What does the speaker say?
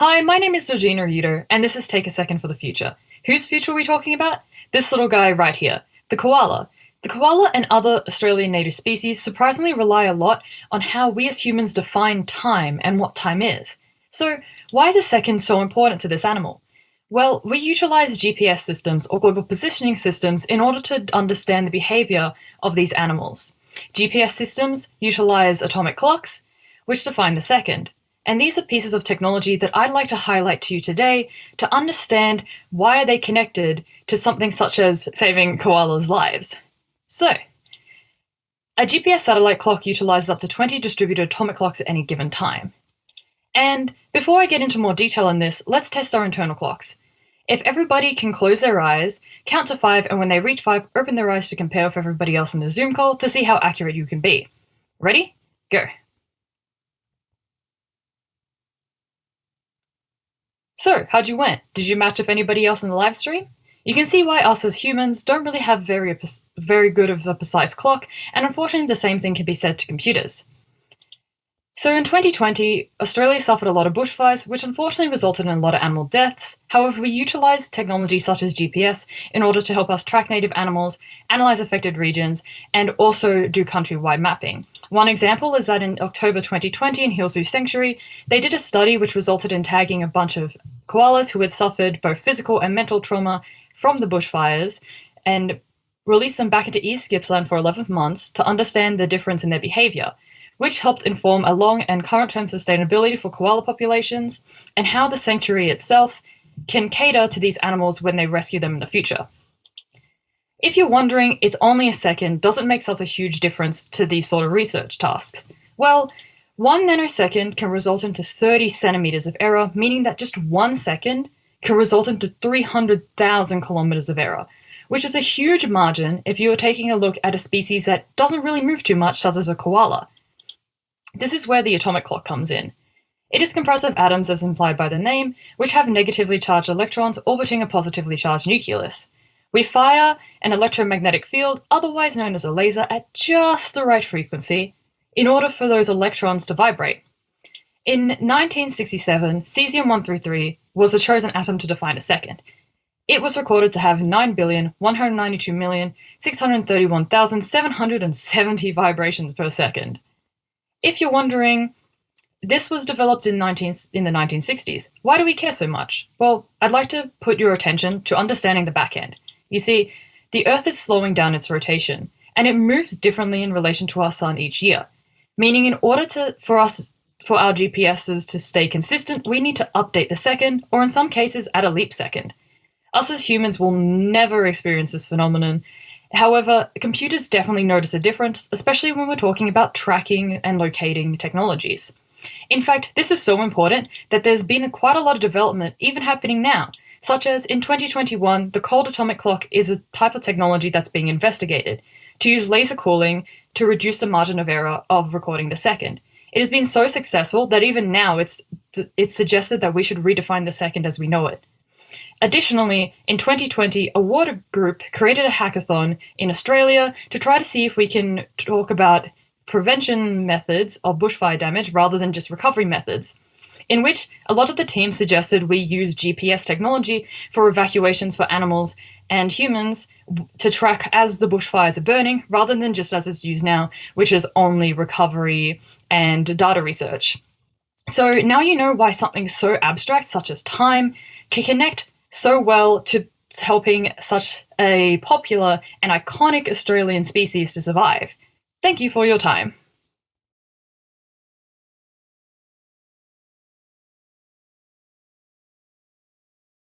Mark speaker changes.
Speaker 1: Hi, my name is Georgina Uter, and this is Take a Second for the Future. Whose future are we talking about? This little guy right here, the koala. The koala and other Australian native species surprisingly rely a lot on how we as humans define time and what time is. So why is a second so important to this animal? Well, we utilize GPS systems or global positioning systems in order to understand the behavior of these animals. GPS systems utilize atomic clocks, which define the second. And these are pieces of technology that I'd like to highlight to you today to understand why are they connected to something such as saving koalas' lives. So, a GPS satellite clock utilizes up to 20 distributed atomic clocks at any given time. And before I get into more detail on this, let's test our internal clocks. If everybody can close their eyes, count to five, and when they reach five, open their eyes to compare with everybody else in the Zoom call to see how accurate you can be. Ready? Go. So, how'd you went? Did you match with anybody else in the live stream? You can see why us as humans don't really have very, very good of a precise clock, and unfortunately the same thing can be said to computers. So in 2020, Australia suffered a lot of bushfires, which unfortunately resulted in a lot of animal deaths. However, we utilised technology such as GPS in order to help us track native animals, analyse affected regions, and also do countrywide mapping. One example is that in October 2020 in Healesville Sanctuary, they did a study which resulted in tagging a bunch of koalas who had suffered both physical and mental trauma from the bushfires and released them back into East Gippsland for 11 months to understand the difference in their behaviour which helped inform a long and current-term sustainability for koala populations and how the sanctuary itself can cater to these animals when they rescue them in the future. If you're wondering, it's only a second doesn't make such a huge difference to these sort of research tasks. Well, one nanosecond can result into 30 centimeters of error, meaning that just one second can result into 300,000 kilometers of error, which is a huge margin if you are taking a look at a species that doesn't really move too much, such as a koala. This is where the atomic clock comes in. It is comprised of atoms as implied by the name, which have negatively charged electrons orbiting a positively charged nucleus. We fire an electromagnetic field, otherwise known as a laser, at just the right frequency in order for those electrons to vibrate. In 1967, cesium-133 was the chosen atom to define a second. It was recorded to have 9,192,631,770 vibrations per second. If you're wondering, this was developed in, 19, in the 1960s. Why do we care so much? Well, I'd like to put your attention to understanding the back end. You see, the Earth is slowing down its rotation, and it moves differently in relation to our sun each year. Meaning in order to, for us, for our GPSs to stay consistent, we need to update the second, or in some cases, at a leap second. Us as humans will never experience this phenomenon, However, computers definitely notice a difference, especially when we're talking about tracking and locating technologies. In fact, this is so important that there's been quite a lot of development even happening now, such as in 2021, the cold atomic clock is a type of technology that's being investigated to use laser cooling to reduce the margin of error of recording the second. It has been so successful that even now it's, it's suggested that we should redefine the second as we know it. Additionally, in 2020, a water group created a hackathon in Australia to try to see if we can talk about prevention methods of bushfire damage rather than just recovery methods, in which a lot of the team suggested we use GPS technology for evacuations for animals and humans to track as the bushfires are burning rather than just as it's used now, which is only recovery and data research. So now you know why something so abstract such as time can connect so well to helping such a popular and iconic Australian species to survive. Thank you for your time.